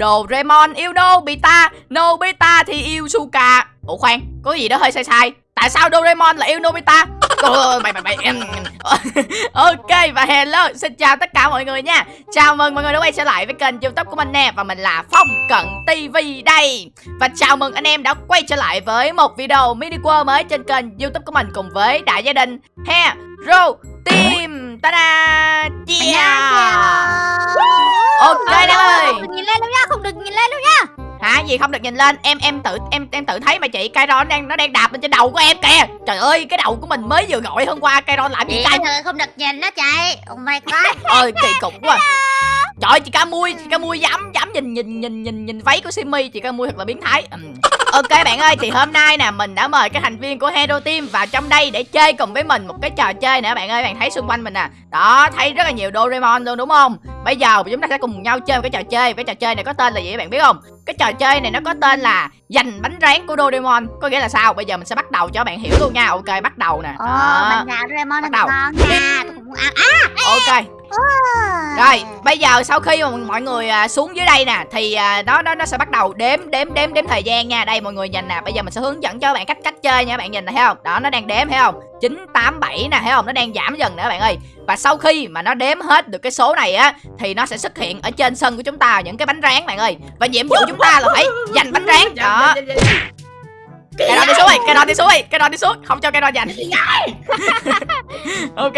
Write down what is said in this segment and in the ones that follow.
Doraemon yêu Nobita Nobita thì yêu Suka Ủa khoan có gì đó hơi sai sai. Tại sao Doraemon lại yêu Nobita Ôi, mày mày mày em. Ok và hello xin chào tất cả mọi người nha. Chào mừng mọi người đã quay trở lại với kênh youtube của mình nè và mình là phong cận tv đây. Và chào mừng anh em đã quay trở lại với một video mini world mới trên kênh youtube của mình cùng với đại gia đình. Hero team ta da yeah! ok Ôi, em ơi. Không được nhìn lên đâu nha, không được nhìn lên đâu nha hả? Gì không được nhìn lên? Em em tự em em tự thấy mà chị Kairon đang nó đang đạp lên trên đầu của em kìa. Trời ơi cái đầu của mình mới vừa gọi hôm qua Kairon làm gì Chị cay không được nhìn đó chị. Oh my god. Ơi kỳ cục quá trời chị ca mui chị ca mui dám dám nhìn nhìn nhìn nhìn nhìn váy của Simmy chị ca mui thật là biến thái. Ừm. ok bạn ơi thì hôm nay nè mình đã mời các thành viên của Hero Team vào trong đây để chơi cùng với mình một cái trò chơi nữa bạn ơi bạn thấy xung quanh mình nè. Đó thấy rất là nhiều Doraemon luôn đúng không? Bây giờ chúng ta sẽ cùng nhau chơi một cái trò chơi cái trò chơi này có tên là gì các bạn biết không? Cái trò chơi này nó có tên là giành bánh rán của Doraemon có nghĩa là sao? Bây giờ mình sẽ bắt đầu cho bạn hiểu luôn nha. Ok bắt đầu nè. Ồ, bánh gạo Doraemon Bắt đầu. ngon nha. Tôi cũng muốn ăn. À, ok. Rồi, bây giờ sau khi mà mọi người à, xuống dưới đây nè thì à, nó nó nó sẽ bắt đầu đếm đếm đếm đếm thời gian nha. Đây mọi người nhìn nè, bây giờ mình sẽ hướng dẫn cho các bạn cách cách chơi nha, các bạn nhìn này thấy không? Đó nó đang đếm thấy không? 9 8 7 nè, thấy không? Nó đang giảm dần nữa bạn ơi. Và sau khi mà nó đếm hết được cái số này á thì nó sẽ xuất hiện ở trên sân của chúng ta những cái bánh rán bạn ơi. Và nhiệm vụ chúng ta là phải giành bánh rán. Đó. Dạ, dạ, dạ, cái đó đi xuống. đi, cái đó đi xuống đi, cái đó đi xuống, không cho cái đó giành. ok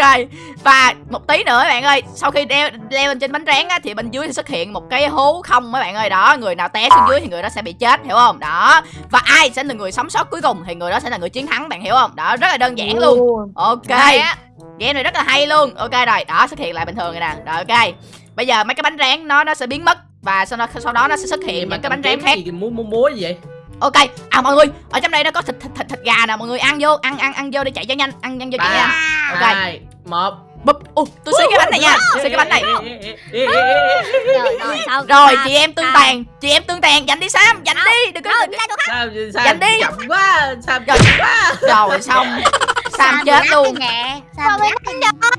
và một tí nữa các bạn ơi sau khi đeo leo lên trên bánh rán á thì bên dưới sẽ xuất hiện một cái hố không các bạn ơi. Đó người nào té xuống dưới thì người đó sẽ bị chết hiểu không? Đó và ai sẽ là người sống sót cuối cùng thì người đó sẽ là người chiến thắng bạn hiểu không? Đó rất là đơn giản luôn. Ok. Game này rất là hay luôn. Ok rồi đó xuất hiện lại bình thường rồi nè. Rồi ok. Bây giờ mấy cái bánh rán nó nó sẽ biến mất và sau đó sau đó nó sẽ xuất hiện những cái bánh rán khác. gì múa múa múa gì vậy ok à mọi người ở trong đây nó có thịt thịt thịt, thịt gà nè mọi người ăn vô ăn ăn ăn vô để chạy cho nhanh ăn ăn vô chạy nhanh. Ok. hai một. Bụp ui tôi xí cái bánh này nha xí cái bánh này. Rồi, rồi, xong rồi Sam, chị em tương Sam. tàn chị em tương tàn giành đi sam giành đi đừng có đừng đi đi. chậm quá Rồi. chậm quá. Rồi xong sam chết luôn. lắc nè. Sam bị lắc cái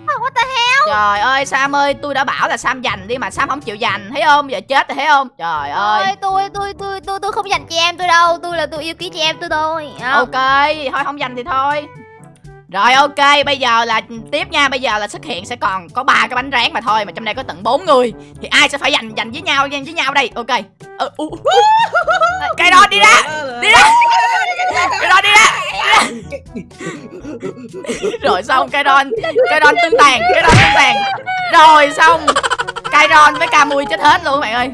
What the hell? Trời ơi sam ơi tôi đã bảo là sam giành đi mà sam không chịu giành thấy không? Giờ chết rồi thấy không? Trời ơi. Ôi, tôi tôi tôi tôi tôi không dành chị em tôi đâu. Tôi là tôi yêu quý chị em tôi thôi. Ok thôi không giành thì thôi rồi ok bây giờ là ừ, tiếp nha. Bây giờ là xuất hiện sẽ còn có ba cái bánh rán mà thôi mà trong đây có tận bốn người. Thì ai sẽ phải giành giành với nhau giành với nhau đây? Ok. Ờ, uh, uh. đó đi ờ, ra đi ra Cái đó đi ra, đi rồi xong cái đòn cái đòn tương tàn cái đòn tương tàn. Rồi xong. Cái đòn với Camui chết hết luôn các bạn ơi.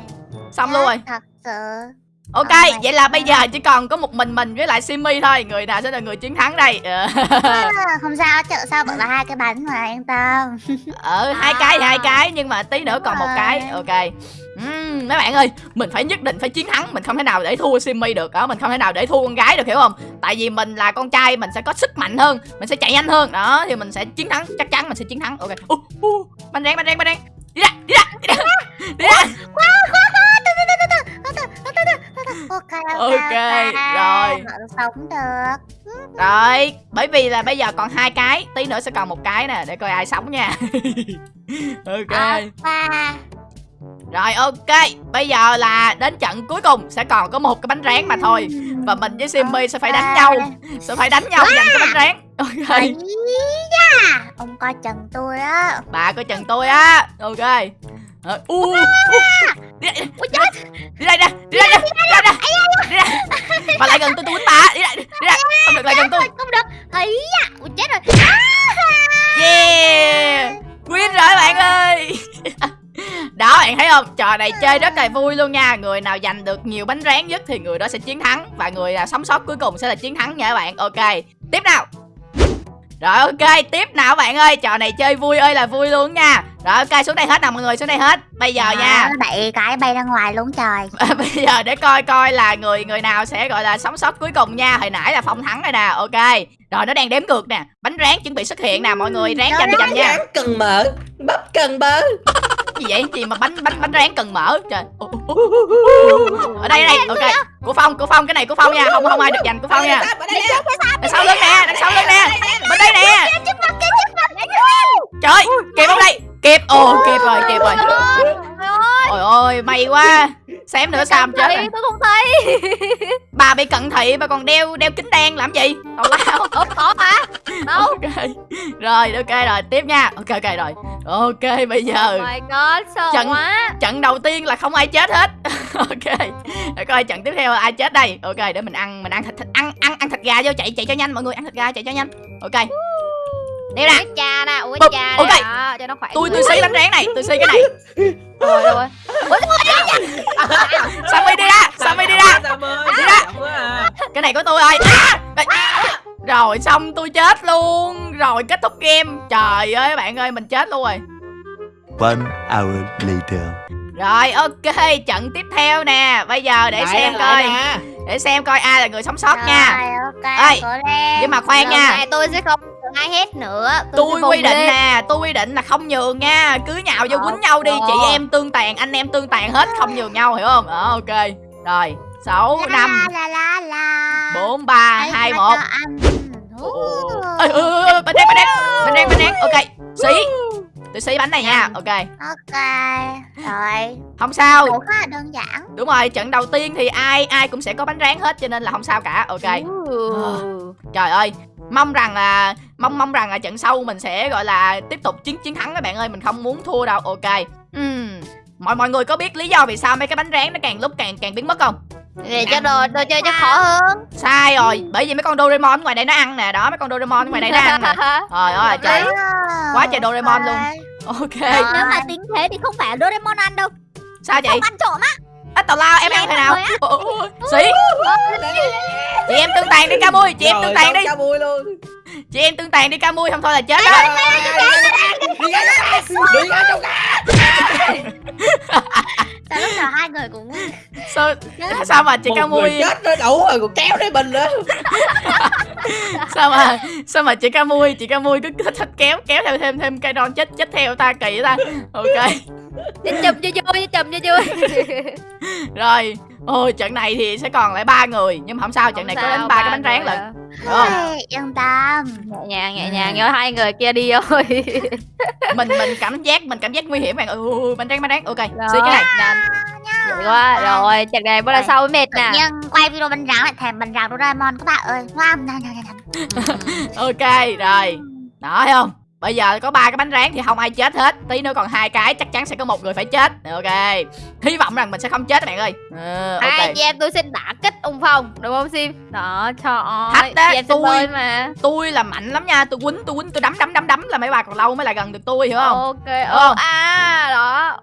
Xong luôn rồi. Thật sự ok my vậy là bây giờ chỉ còn có một mình mình với lại simi thôi. Người nào sẽ là người chiến thắng đây? Ờ. à, không sao chợ sao bởi là hai cái bánh mà yên tâm. Ờ hai cái thì hai cái nhưng mà tí nữa còn một cái. ok. Ừm, mấy bạn ơi mình phải nhất định phải chiến thắng mình không thể nào để thua simi được. Đó mình không thể nào để thua con gái được hiểu không? Tại vì mình là con trai mình sẽ có sức mạnh hơn mình sẽ chạy nhanh hơn. Đó thì mình sẽ chiến thắng chắc chắn mình sẽ chiến thắng. Ok. Uh, uh, bánh rán bánh rán bánh rán. Đi ra đi ra đi ra đi ra. Ok Ok, rồi. Sống được Rồi, bởi vì là bây giờ còn hai cái, tí nữa sẽ còn một cái nè để coi ai sống nha. ok. và Rồi ok, bây giờ là đến trận cuối cùng sẽ còn có một cái bánh rán mà thôi. Và mình với Simmy sẽ phải đánh nhau, sẽ phải đánh nhau giành cái bánh rán. Ok. Ông coi chừng tôi á Bà coi chừng tôi á. Ok. Ờ, u, u, đi đây, ui chết. Đi nè, đi nè, đi nè, đi đây. Bà lại gần tôi tôi quýnh bà, đi đây, đi đây, không được lại gần tôi. không được. Ấy da. Ui chết rồi. Yeah. Win rồi bạn ơi. Đó bạn thấy không? Trò này chơi rất là vui luôn nha. Người nào giành được nhiều bánh rán nhất Thì người đó sẽ chiến thắng. Và người nào sống sót cuối cùng sẽ là chiến thắng nha các bạn. Ok. Tiếp nào. Rồi ok, tiếp nào bạn ơi, trò này chơi vui ơi là vui luôn nha Rồi ok, xuống đây hết nào mọi người, xuống đây hết. Bây giờ nha, Đó, đẩy cái bay ra ngoài luôn trời. Bây giờ để coi coi là người người nào sẽ gọi là sống sót cuối cùng nha. Hồi nãy là Phong thắng rồi nè, ok. Rồi nó đang đếm ngược nè, bánh rán chuẩn bị xuất hiện nè, mọi người ráng giành giành nha. Rán cần mỡ bắp cần bơ. Gì vậy? Gì mà bánh bánh bánh rán cần mỡ? Trời. Ở đây ở đây. Ok của phong của phong cái này của phong nha. Không không ai được giành của phong nha. Đằng sau lưng nè đằng sau lưng nè. Bên đây nè. Trời kịp không đây kịp ồ kịp rồi kịp rồi Trời ơi. Ôi ôi may quá. Xem nữa sao không chết rồi tôi không thấy. Bà bị cận thị bà còn đeo đeo kính đen làm gì? Tào lao. Ủa có hả? Đâu? Ok. Rồi ok rồi tiếp nha. Ok ok rồi. Ok bây giờ Oh my god sợ Trận- quá. trận đầu tiên là không ai chết hết. Ok. Để coi trận tiếp theo là ai chết đây. Ok để mình ăn mình ăn thịt, thịt ăn ăn ăn thịt gà vô chạy chạy cho nhanh mọi người ăn thịt gà chạy cho nhanh. Ok đeo nè. Cha nè uống cha ok. nè. Đó, cho nó khỏe tôi tôi xí bánh rán này tôi xí cái này. Rồi rồi sammy đi ra sammy đi ra. Sam ơi, Đi ra. cái này của tôi rồi rồi xong tôi chết luôn. Rồi kết thúc game. Trời ơi bạn ơi mình chết luôn rồi. One hour later. rồi ok trận tiếp theo nè. Bây giờ để Lại xem coi. nè. để xem coi ai là người sống sót nha. Rồi, ok Ê, cố lên nhưng mà khoan Lần nha. này tôi sẽ không ai hết nữa tôi sẽ quy định lên. nè tôi quy định là không nhường nha cứ nhào vô Ờ, quýnh nhau đi ờ. chị em tương tàn anh em tương tàn hết không nhường nhau hiểu không? Đó ok rồi sáu năm bốn ba hai một. ơi ơi bánh rán bánh rán bánh rán bánh rán ok xí. Tôi xí bánh này nha ok. Ok rồi. Không sao. Cũng khá là đơn giản. Đúng rồi trận đầu tiên thì ai ai cũng sẽ có bánh rán hết cho nên là không sao cả ok. Trời ơi mong rằng là mong mong rằng là trận sau mình sẽ gọi là tiếp tục chiến chiến thắng các bạn ơi. Mình không muốn thua đâu. Ok. Ừm, mọi mọi người có biết lý do vì sao mấy cái bánh rán nó càng lúc càng càng biến mất không? Để cho đồ đồ chơi cho khó hơn. Sai rồi. Bởi vì mấy con Doraemon ngoài đây nó ăn nè. Đó mấy con Doraemon ngoài đây nó ăn nè. Trời ơi trời. quá trời Doraemon luôn. Ok. Nếu mà tính thế thì không phải Doraemon ăn đâu. Sao chị ăn trộm á ít tào lao em ăn thế nào. xí chị em tương tàn đi ca mui. Chị em tương tàn đi. Ca mui luôn. chị em tương tàn đi ca mui không thôi là chết. Đó Đi ra, đi trong sao lúc nào hai người cũng sao sao mà chị ca mui chết nó đủ rồi còn kéo đến mình nữa. sao mà sao mà chị ca mui chị ca mui cứ thích kéo kéo theo thêm thêm cây non chết chết theo ta kỳ ta. Ok chùm cho vui chùm cho vui rồi ôi trận này thì sẽ còn lại ba người nhưng mà không sao trận này có đến ba cái bánh rán lận. không? Yên tâm. Nhẹ nhàng nhẹ nhàng nhớ hai người kia đi thôi. Mình mình cảm giác mình cảm giác nguy hiểm bạn ừ bánh rán bánh rán. Ok xí cái này. Nhanh Vậy quá. Rồi trận này bắt đầu sau mới mệt nè. nhưng quay video bánh rán lại thèm bánh rán Doraemon các bạn ơi. Ok rồi. Đó thấy không bây giờ có ba cái bánh rán thì không ai chết hết. Tí nữa còn hai cái chắc chắn sẽ có một người phải chết. Ok. Hy vọng rằng mình sẽ không chết các bạn ơi. Ờ, ok. Hai em tôi xin đả kích ông phong đúng không sim? Đó trời ơi Thách đó, em tôi- mà. tôi là mạnh lắm nha. Tôi quýnh tôi quýnh tôi đấm đấm đấm đấm là mấy bà còn lâu mới lại gần được tôi hiểu không? Ok không? à đó.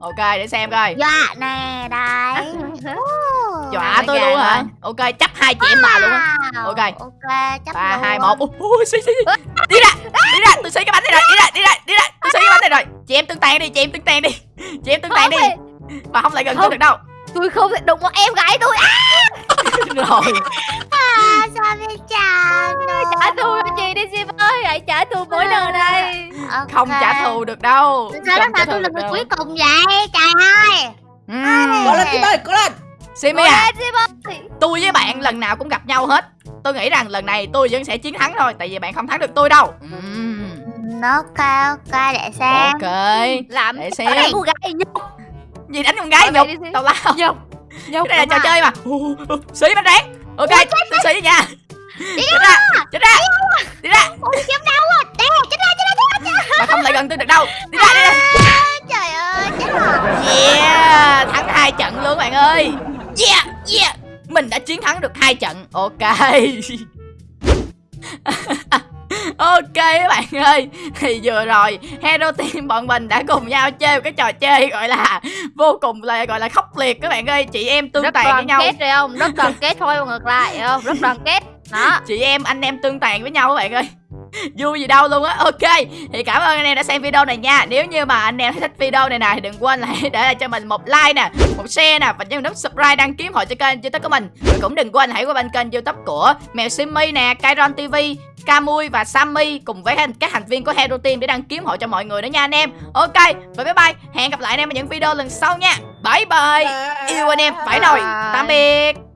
Ok để xem coi. Dọa nè đấy dọa Mấy tôi luôn hả? ok chấp hai chị em bà luôn á. Ok. ok chấp ba luôn. hai một. Ui xí xí đi ra đi ra tôi xí cái bánh này rồi đi ra đi ra đi ra tôi xí cái bánh này rồi. Chị em tương tàn đi chị em tương tàn đi. Chị em tương tàn đi. bà không lại gần tôi được đâu. Tôi không thể đụng vào em gái tôi. Rồi. À, sao biết chào trả thù cho chị đi sim ơi. Hãy trả thù mỗi lần đây không trả thù được đâu. Sao lúc trả nào tôi là người cuối cùng vậy? Trời ơi. Ừm. Có lên chị ơi, có lên. Simi à. Ôi, tôi với bạn lần nào cũng gặp nhau hết. Tôi nghĩ rằng lần này tôi vẫn sẽ chiến thắng thôi tại vì bạn không thắng được tôi đâu. Ừ, ok ok để xem. Ok. Làm để xem. cô gái nhục gì đánh con gái nhục. đi tào lao. nhục nhục cái này là trò rồi. chơi mà. Xí bánh rán. Ok tôi xí nha. Chết ra. chết ra. Đi ra. Kiếm đâu à đây chết ra chết ra chết ra mà không lại gần tôi được đâu. Đi ra đi ra. Trời ơi chết rồi. Yeah thắng hai trận luôn bạn ơi mình đã chiến thắng được hai trận. Ok. Ok các bạn ơi. Thì vừa rồi Hero Team bọn mình đã cùng nhau chơi một cái trò chơi gọi là Vô cùng là gọi là khốc liệt các bạn ơi. Chị em tương rất tàn với đoàn nhau. kết rồi không? Rất đoàn kết thôi ngược lại không? Rất đoàn kết. Đó. Chị em anh em tương tàn với nhau các bạn ơi Vui gì đâu luôn á. Ok Thì cảm ơn anh em đã xem video này nha. Nếu như mà anh em thấy thích video này nè Thì đừng quên là hãy để lại cho mình một like nè Một share nè Và nhấn nút subscribe đăng ký hội cho kênh youtube của mình. Và cũng đừng quên hãy qua bên kênh youtube của Mèo Simmy nè Kairon TV Camui và Sammy cùng với các thành viên của Hero Team để đăng kiếm hội cho mọi người nữa nha anh em. Ok và bye bye. Hẹn gặp lại anh em ở những video lần sau nha. Bye bye. Yêu anh em phải rồi Tạm biệt